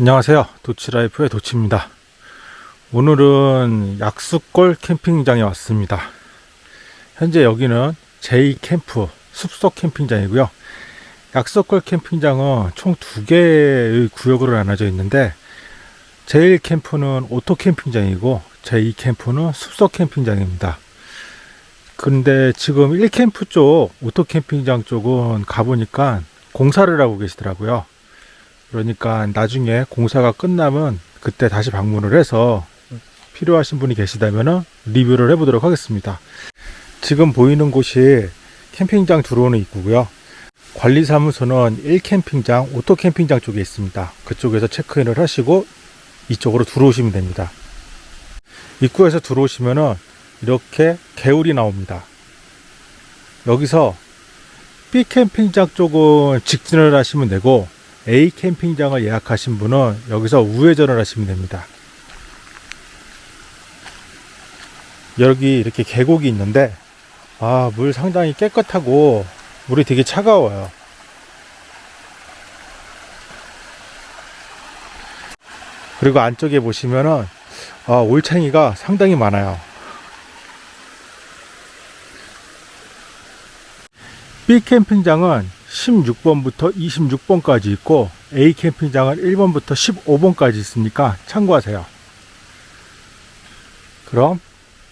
안녕하세요. 도치라이프의 도치입니다. 오늘은 약수골 캠핑장에 왔습니다. 현재 여기는 제2캠프 숲속 캠핑장이고요. 약수골 캠핑장은 총 두 개의 구역으로 나눠져 있는데 제1캠프는 오토 캠핑장이고 제2캠프는 숲속 캠핑장입니다. 근데 지금 1캠프 쪽 오토 캠핑장 쪽은 가보니까 공사를 하고 계시더라고요 그러니까 나중에 공사가 끝나면 그때 다시 방문을 해서 필요하신 분이 계시다면 리뷰를 해보도록 하겠습니다. 지금 보이는 곳이 캠핑장 들어오는 입구고요. 관리사무소는 1캠핑장, 오토캠핑장 쪽에 있습니다. 그쪽에서 체크인을 하시고 이쪽으로 들어오시면 됩니다. 입구에서 들어오시면 이렇게 개울이 나옵니다. 여기서 B캠핑장 쪽은 직진을 하시면 되고 A 캠핑장을 예약하신 분은 여기서 우회전을 하시면 됩니다. 여기 이렇게 계곡이 있는데 아, 물 상당히 깨끗하고 물이 되게 차가워요. 그리고 안쪽에 보시면은 아, 올챙이가 상당히 많아요. B 캠핑장은 16번부터 26번까지 있고 A 캠핑장은 1번부터 15번까지 있으니까 참고하세요. 그럼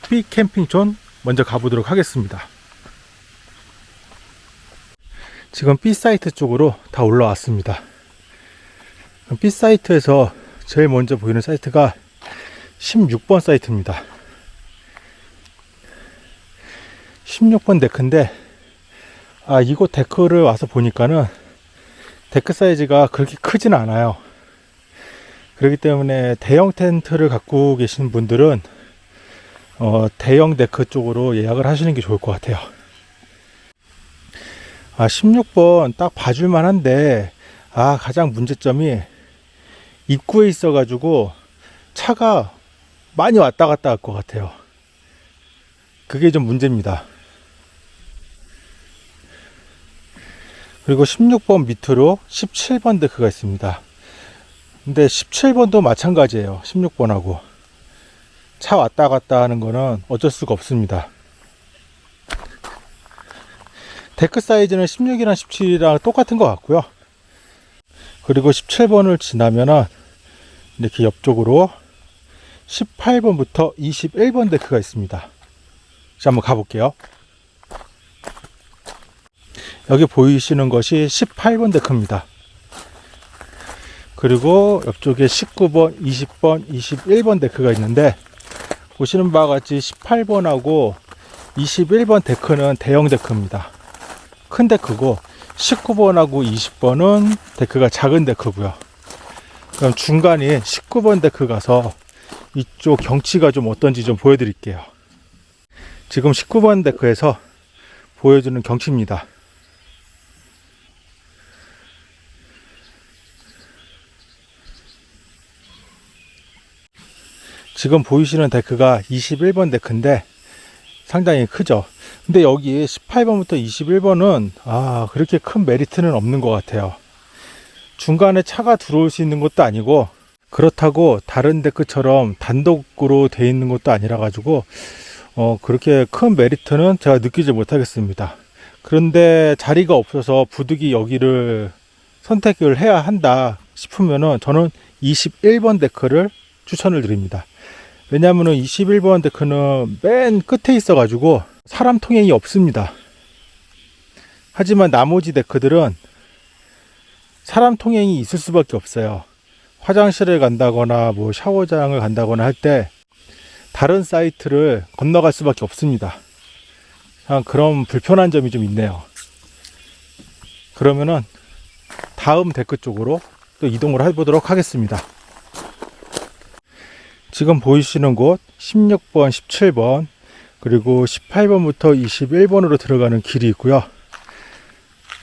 B 캠핑존 먼저 가보도록 하겠습니다. 지금 B 사이트 쪽으로 다 올라왔습니다. B 사이트에서 제일 먼저 보이는 사이트가 16번 사이트입니다. 16번 데크인데 아 이곳 데크를 와서 보니까는 데크 사이즈가 그렇게 크진 않아요. 그렇기 때문에 대형 텐트를 갖고 계신 분들은 어, 대형 데크 쪽으로 예약을 하시는 게 좋을 것 같아요. 아 16번 딱 봐줄만 한데 아 가장 문제점이 입구에 있어 가지고 차가 많이 왔다 갔다 할 것 같아요. 그게 좀 문제입니다 그리고 16번 밑으로 17번 데크가 있습니다. 근데 17번도 마찬가지예요. 16번하고. 차 왔다 갔다 하는 거는 어쩔 수가 없습니다. 데크 사이즈는 16이랑 17이랑 똑같은 것 같고요. 그리고 17번을 지나면은 이렇게 옆쪽으로 18번부터 21번 데크가 있습니다. 자, 한번 가볼게요. 여기 보이시는 것이 18번 데크입니다. 그리고 옆쪽에 19번, 20번, 21번 데크가 있는데 보시는 바와 같이 18번하고 21번 데크는 대형 데크입니다. 큰 데크고 19번하고 20번은 데크가 작은 데크고요. 그럼 중간에 19번 데크 가서 이쪽 경치가 좀 어떤지 좀 보여드릴게요. 지금 19번 데크에서 보여주는 경치입니다. 지금 보이시는 데크가 21번 데크인데 상당히 크죠. 근데 여기 18번부터 21번은 아 그렇게 큰 메리트는 없는 것 같아요. 중간에 차가 들어올 수 있는 것도 아니고 그렇다고 다른 데크처럼 단독으로 되어 있는 것도 아니라 가지고 어 그렇게 큰 메리트는 제가 느끼지 못하겠습니다. 그런데 자리가 없어서 부득이 여기를 선택을 해야 한다 싶으면은 저는 21번 데크를 추천을 드립니다 왜냐하면 21번 데크는 맨 끝에 있어 가지고 사람 통행이 없습니다. 하지만 나머지 데크들은 사람 통행이 있을 수밖에 없어요. 화장실을 간다거나 뭐 샤워장을 간다거나 할 때 다른 사이트를 건너갈 수밖에 없습니다. 그런 불편한 점이 좀 있네요. 그러면은 다음 데크 쪽으로 또 이동을 해보도록 하겠습니다 지금 보이시는 곳 16번, 17번 그리고 18번부터 21번으로 들어가는 길이 있고요.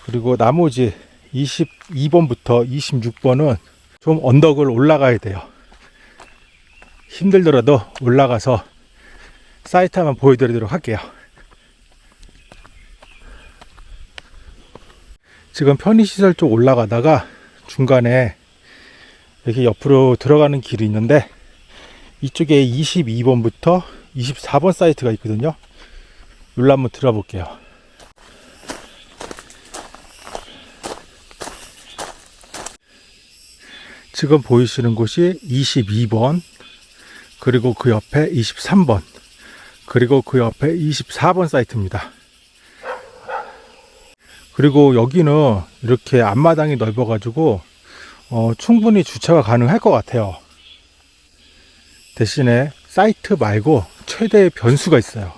그리고 나머지 22번부터 26번은 좀 언덕을 올라가야 돼요. 힘들더라도 올라가서 사이트 한번 보여드리도록 할게요. 지금 편의시설 쪽 올라가다가 중간에 이렇게 옆으로 들어가는 길이 있는데 이쪽에 22번부터 24번 사이트가 있거든요. 여기로 한번 들어가 볼게요. 지금 보이시는 곳이 22번, 그리고 그 옆에 23번, 그리고 그 옆에 24번 사이트입니다. 그리고 여기는 이렇게 앞마당이 넓어 가지고 어, 충분히 주차가 가능할 것 같아요. 대신에 사이트 말고 최대의 변수가 있어요.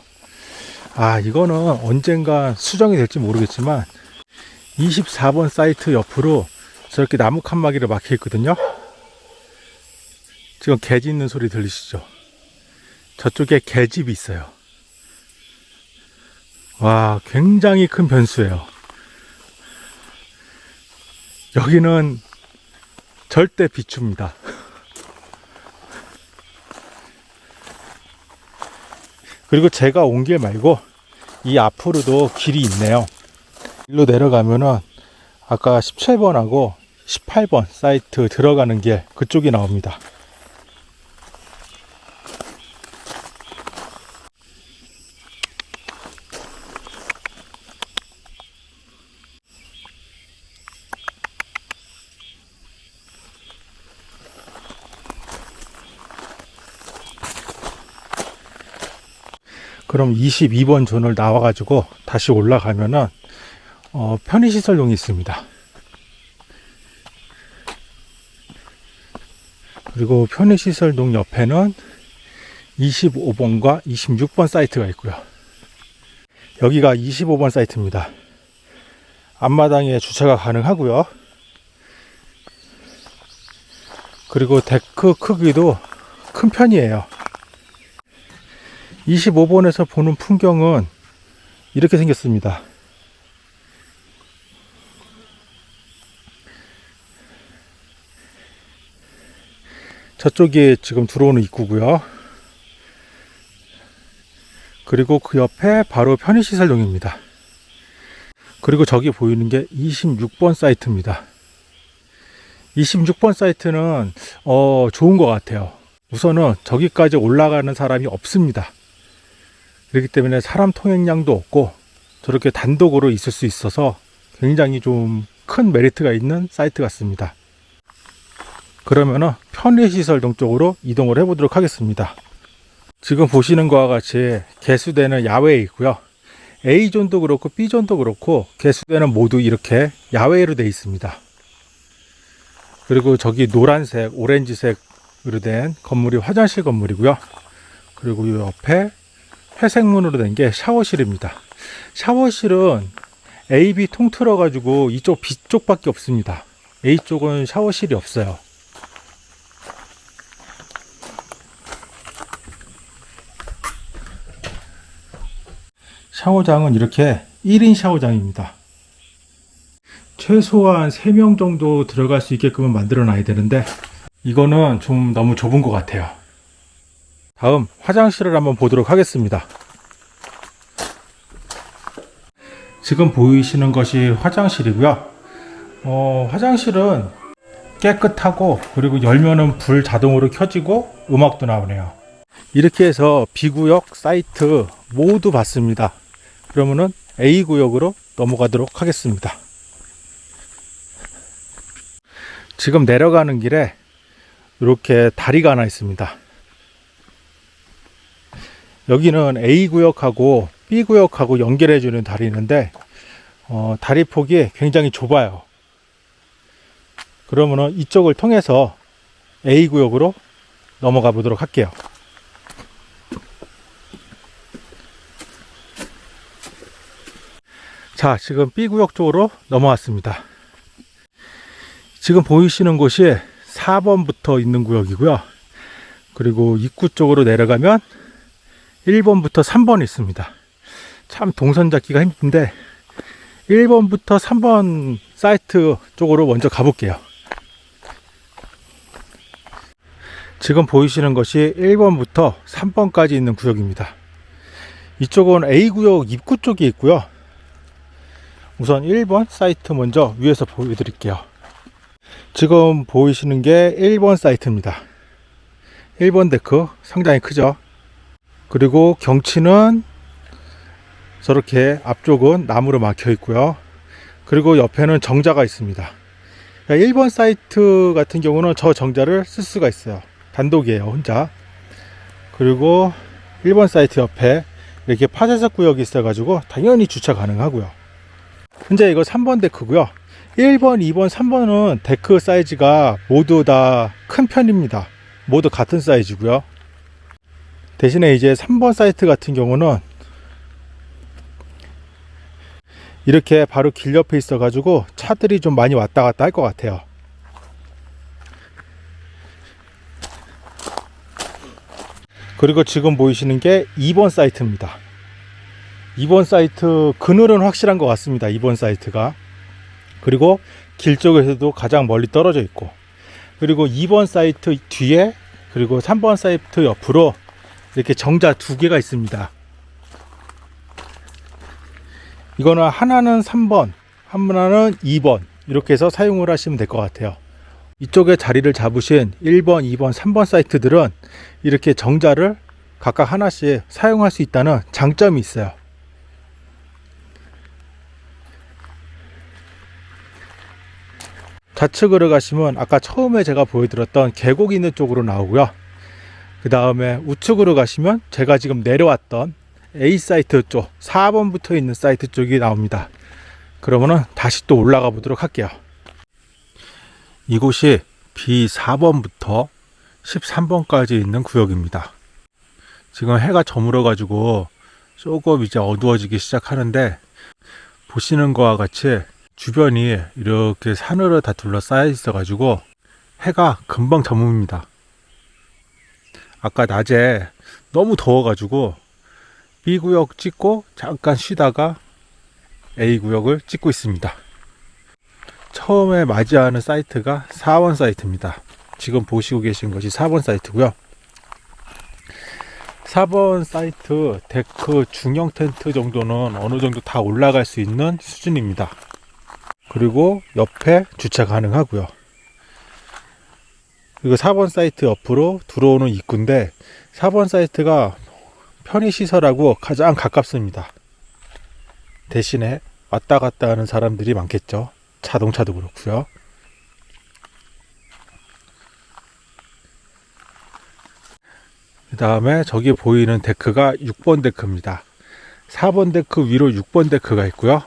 아, 이거는 언젠가 수정이 될지 모르겠지만 24번 사이트 옆으로 저렇게 나무 칸막이를 막혀 있거든요. 지금 개 짖는 소리 들리시죠? 저쪽에 개집이 있어요. 와, 굉장히 큰 변수예요. 여기는 절대 비춥니다. 그리고 제가 온 길 말고 이 앞으로도 길이 있네요. 일로 내려가면은 아까 17번하고 18번 사이트 들어가는 길 그쪽이 나옵니다. 그럼 22번 존을 나와 가지고 다시 올라가면은 어, 편의시설동이 있습니다. 그리고 편의시설동 옆에는 25번과 26번 사이트가 있고요. 여기가 25번 사이트입니다. 앞마당에 주차가 가능하고요. 그리고 데크 크기도 큰 편이에요. 25번에서 보는 풍경은 이렇게 생겼습니다. 저쪽이 지금 들어오는 입구고요. 그리고 그 옆에 바로 편의시설용입니다. 그리고 저기 보이는 게 26번 사이트입니다. 26번 사이트는 어, 좋은 것 같아요. 우선은 저기까지 올라가는 사람이 없습니다. 그렇기 때문에 사람 통행량도 없고 저렇게 단독으로 있을 수 있어서 굉장히 좀 큰 메리트가 있는 사이트 같습니다. 그러면은 편의시설 동 쪽으로 이동을 해 보도록 하겠습니다. 지금 보시는 것과 같이 개수대는 야외에 있고요. A존도 그렇고 B존도 그렇고 개수대는 모두 이렇게 야외로 되어 있습니다. 그리고 저기 노란색, 오렌지색으로 된 건물이 화장실 건물이고요. 그리고 이 옆에 회색문으로 된 게 샤워실입니다. 샤워실은 A, B 통틀어 가지고 이쪽 B 쪽 밖에 없습니다. A 쪽은 샤워실이 없어요. 샤워장은 이렇게 1인 샤워장입니다. 최소한 3명 정도 들어갈 수 있게끔 만들어 놔야 되는데 이거는 좀 너무 좁은 것 같아요. 다음 화장실을 한번 보도록 하겠습니다. 지금 보이시는 것이 화장실이고요. 어, 화장실은 깨끗하고 그리고 열면은 불 자동으로 켜지고 음악도 나오네요. 이렇게 해서 B구역 사이트 모두 봤습니다. 그러면은 A구역으로 넘어가도록 하겠습니다. 지금 내려가는 길에 이렇게 다리가 하나 있습니다. 여기는 A구역하고 B구역하고 연결해주는 다리인데 어, 다리 폭이 굉장히 좁아요. 그러면은 이쪽을 통해서 A구역으로 넘어가 보도록 할게요. 자, 지금 B구역 쪽으로 넘어왔습니다. 지금 보이시는 곳이 4번부터 있는 구역이고요. 그리고 입구 쪽으로 내려가면 1번부터 3번 있습니다. 참 동선 잡기가 힘든데 1번부터 3번 사이트 쪽으로 먼저 가볼게요. 지금 보이시는 것이 1번부터 3번까지 있는 구역입니다. 이쪽은 A구역 입구 쪽에 있고요. 우선 1번 사이트 먼저 위에서 보여드릴게요. 지금 보이시는 게 1번 사이트입니다. 1번 데크 상당히 크죠. 그리고 경치는 저렇게 앞쪽은 나무로 막혀 있고요. 그리고 옆에는 정자가 있습니다. 1번 사이트 같은 경우는 저 정자를 쓸 수가 있어요. 단독이에요, 혼자. 그리고 1번 사이트 옆에 이렇게 파쇄석 구역이 있어 가지고 당연히 주차 가능하고요. 현재 이거 3번 데크고요. 1번, 2번, 3번은 데크 사이즈가 모두 다 큰 편입니다. 모두 같은 사이즈고요. 대신에 이제 3번 사이트 같은 경우는 이렇게 바로 길 옆에 있어 가지고 차들이 좀 많이 왔다 갔다 할 것 같아요. 그리고 지금 보이시는 게 2번 사이트입니다. 2번 사이트 그늘은 확실한 것 같습니다 2번 사이트가. 그리고 길 쪽에서도 가장 멀리 떨어져 있고. 그리고 2번 사이트 뒤에 그리고 3번 사이트 옆으로 이렇게 정자 두 개가 있습니다 이거는 하나는 3번, 하나는 2번 이렇게 해서 사용을 하시면 될 것 같아요. 이쪽에 자리를 잡으신 1번, 2번, 3번 사이트들은 이렇게 정자를 각각 하나씩 사용할 수 있다는 장점이 있어요. 좌측으로 가시면 아까 처음에 제가 보여드렸던 계곡 있는 쪽으로 나오고요. 그 다음에 우측으로 가시면 제가 지금 내려왔던 A 사이트 쪽 4번 붙어 있는 사이트 쪽이 나옵니다. 그러면은 다시 또 올라가 보도록 할게요. 이곳이 B4번부터 13번까지 있는 구역입니다. 지금 해가 저물어 가지고 조금 이제 어두워지기 시작하는데 보시는 것과 같이 주변이 이렇게 산으로 다 둘러싸여 있어 가지고 해가 금방 저뭅니다 아까 낮에 너무 더워 가지고 B구역 찍고 잠깐 쉬다가 A구역을 찍고 있습니다. 처음에 맞이하는 사이트가 4번 사이트입니다. 지금 보시고 계신 것이 4번 사이트고요. 4번 사이트 데크 중형 텐트 정도는 어느 정도 다 올라갈 수 있는 수준입니다. 그리고 옆에 주차 가능하고요. 그리고 4번 사이트 옆으로 들어오는 입구인데 4번 사이트가 편의시설하고 가장 가깝습니다. 대신에 왔다 갔다 하는 사람들이 많겠죠. 자동차도 그렇고요. 그 다음에 저기 보이는 데크가 6번 데크입니다. 4번 데크 위로 6번 데크가 있고요.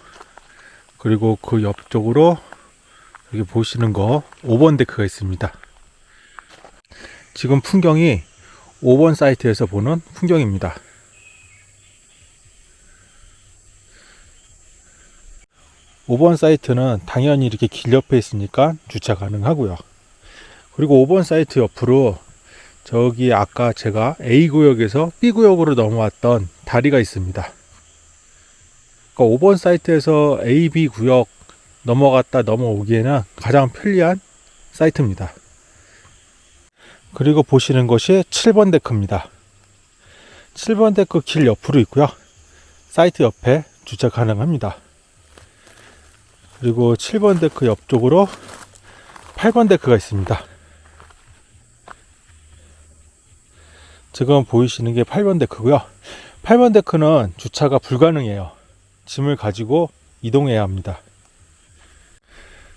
그리고 그 옆쪽으로 여기 보시는 거 5번 데크가 있습니다. 지금 풍경이 5번 사이트에서 보는 풍경입니다. 5번 사이트는 당연히 이렇게 길 옆에 있으니까 주차 가능하고요. 그리고 5번 사이트 옆으로 저기 아까 제가 A구역에서 B구역으로 넘어왔던 다리가 있습니다. 그러니까 5번 사이트에서 A, B 구역 넘어갔다 넘어오기에는 가장 편리한 사이트입니다. 그리고 보시는 것이 7번 데크입니다. 7번 데크 길 옆으로 있고요. 사이트 옆에 주차 가능합니다. 그리고 7번 데크 옆쪽으로 8번 데크가 있습니다. 지금 보이시는 게 8번 데크고요. 8번 데크는 주차가 불가능해요. 짐을 가지고 이동해야 합니다.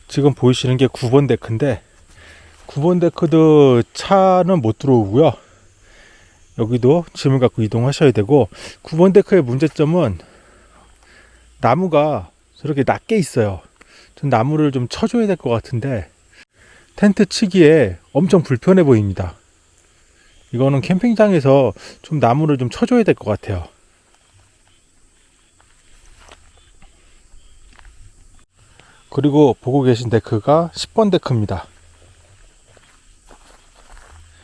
지금 보이시는 게 9번 데크인데 9번 데크도 차는 못 들어오고요. 여기도 짐을 갖고 이동하셔야 되고 9번 데크의 문제점은 나무가 저렇게 낮게 있어요. 전 나무를 좀 쳐줘야 될 것 같은데 텐트 치기에 엄청 불편해 보입니다. 이거는 캠핑장에서 좀 나무를 좀 쳐줘야 될 것 같아요. 그리고 보고 계신 데크가 10번 데크입니다.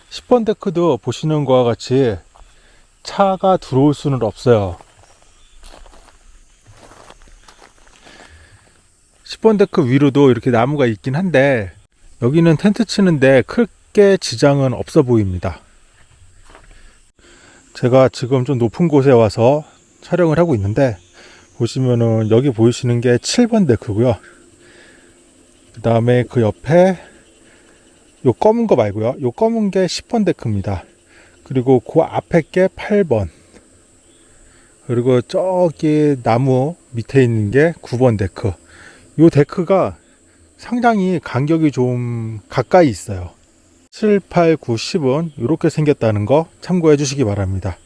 10번 데크도 보시는 것과 같이 차가 들어올 수는 없어요. 10번 데크 위로도 이렇게 나무가 있긴 한데 여기는 텐트 치는데 크게 지장은 없어 보입니다. 제가 지금 좀 높은 곳에 와서 촬영을 하고 있는데 보시면은 여기 보이시는 게 7번 데크고요. 그 다음에 그 옆에 요 검은 거 말고요. 요 검은 게 10번 데크입니다. 그리고 그 앞에 게 8번. 그리고 저기 나무 밑에 있는 게 9번 데크. 요 데크가 상당히 간격이 좀 가까이 있어요. 7, 8, 9, 10은 이렇게 생겼다는 거 참고해 주시기 바랍니다.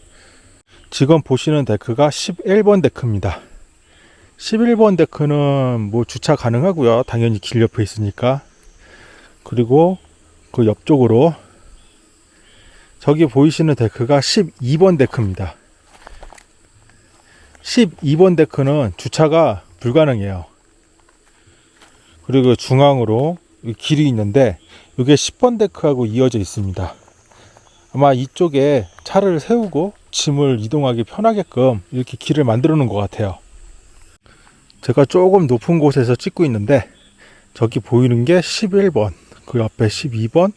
지금 보시는 데크가 11번 데크입니다. 11번 데크는 뭐 주차 가능하고요. 당연히 길 옆에 있으니까. 그리고 그 옆쪽으로 저기 보이시는 데크가 12번 데크입니다. 12번 데크는 주차가 불가능해요. 그리고 중앙으로 길이 있는데 이게 10번 데크하고 이어져 있습니다. 아마 이쪽에 차를 세우고 짐을 이동하기 편하게끔 이렇게 길을 만들어 놓은 것 같아요. 제가 조금 높은 곳에서 찍고 있는데 저기 보이는 게 11번, 그 옆에 12번,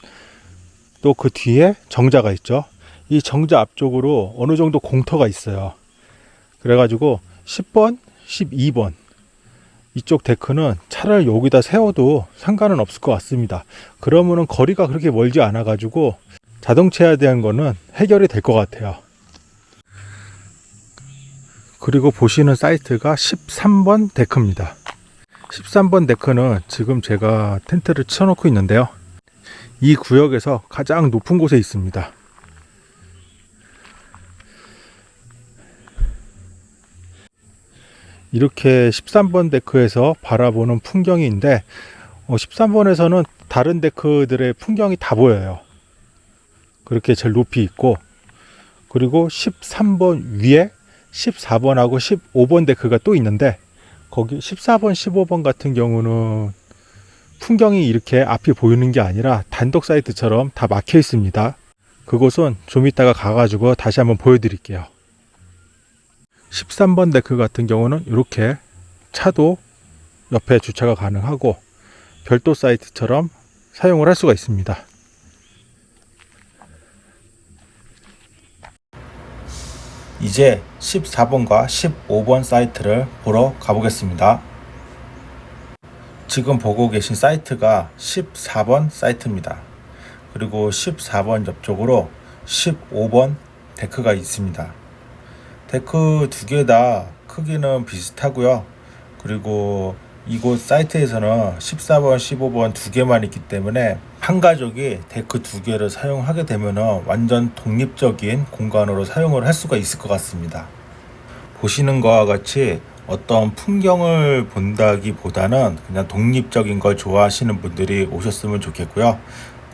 또 그 뒤에 정자가 있죠. 이 정자 앞쪽으로 어느 정도 공터가 있어요. 그래가지고 10번, 12번 이쪽 데크는 차를 여기다 세워도 상관은 없을 것 같습니다. 그러면은 거리가 그렇게 멀지 않아 가지고 자동차에 대한 거는 해결이 될 것 같아요. 그리고 보시는 사이트가 13번 데크입니다. 13번 데크는 지금 제가 텐트를 쳐놓고 있는데요. 이 구역에서 가장 높은 곳에 있습니다. 이렇게 13번 데크에서 바라보는 풍경인데 어, 13번에서는 다른 데크들의 풍경이 다 보여요. 그렇게 제일 높이 있고 그리고 13번 위에 14번하고 15번 데크가 또 있는데 거기 14번, 15번 같은 경우는 풍경이 이렇게 앞이 보이는 게 아니라 단독 사이트처럼 다 막혀 있습니다. 그곳은 좀 이따가 가가지고 다시 한번 보여드릴게요. 13번 데크 같은 경우는 이렇게 차도 옆에 주차가 가능하고 별도 사이트처럼 사용을 할 수가 있습니다. 이제 14번과 15번 사이트를 보러 가보겠습니다. 지금 보고 계신 사이트가 14번 사이트입니다. 그리고 14번 옆쪽으로 15번 데크가 있습니다. 데크 두 개 다 크기는 비슷하고요. 그리고 이곳 사이트에서는 14번, 15번 두 개만 있기 때문에 한 가족이 데크 두 개를 사용하게 되면 완전 독립적인 공간으로 사용을 할 수가 있을 것 같습니다. 보시는 것과 같이 어떤 풍경을 본다기보다는 그냥 독립적인 걸 좋아하시는 분들이 오셨으면 좋겠고요.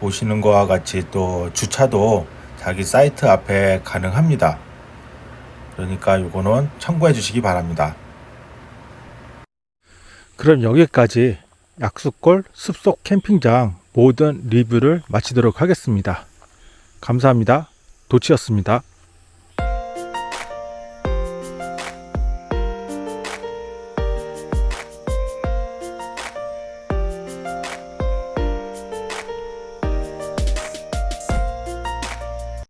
보시는 것과 같이 또 주차도 자기 사이트 앞에 가능합니다. 그러니까 이거는 참고해 주시기 바랍니다. 그럼 여기까지 약수골 숲속 캠핑장 모든 리뷰를 마치도록 하겠습니다. 감사합니다. 도치였습니다.